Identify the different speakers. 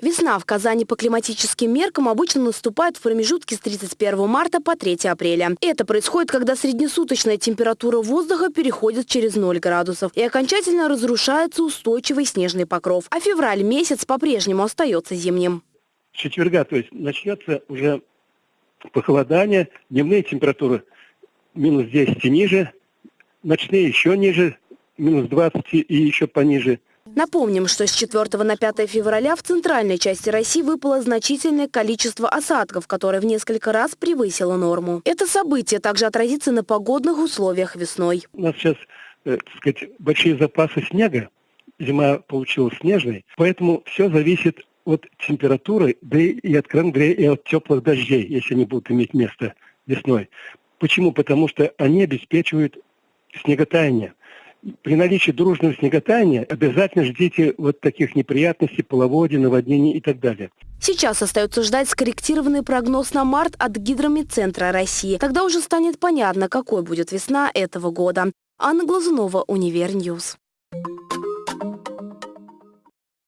Speaker 1: Весна в Казани по климатическим меркам обычно наступает в промежутке с 31 марта по 3 апреля. Это происходит, когда среднесуточная температура воздуха переходит через 0 градусов и окончательно разрушается устойчивый снежный покров. А февраль месяц по-прежнему остается зимним.
Speaker 2: С четверга, то есть начнется уже похолодание, дневные температуры минус 10 и ниже, ночные еще ниже, минус 20 и еще пониже.
Speaker 1: Напомним, что с 4 на 5 февраля в центральной части России выпало значительное количество осадков, которое в несколько раз превысило норму. Это событие также отразится на погодных условиях весной.
Speaker 2: У нас сейчас э, так сказать, большие запасы снега, зима получилась снежной, поэтому все зависит от температуры, да и, откровенно говоря, и от теплых дождей, если они будут иметь место весной. Почему? Потому что они обеспечивают снеготаяние при наличии дружного снеготаяния обязательно ждите вот таких неприятностей, половодья, наводнений и так далее.
Speaker 1: Сейчас остается ждать скорректированный прогноз на март от Гидромедцентра России. Тогда уже станет понятно, какой будет весна этого года. Анна Глазунова, Univer News.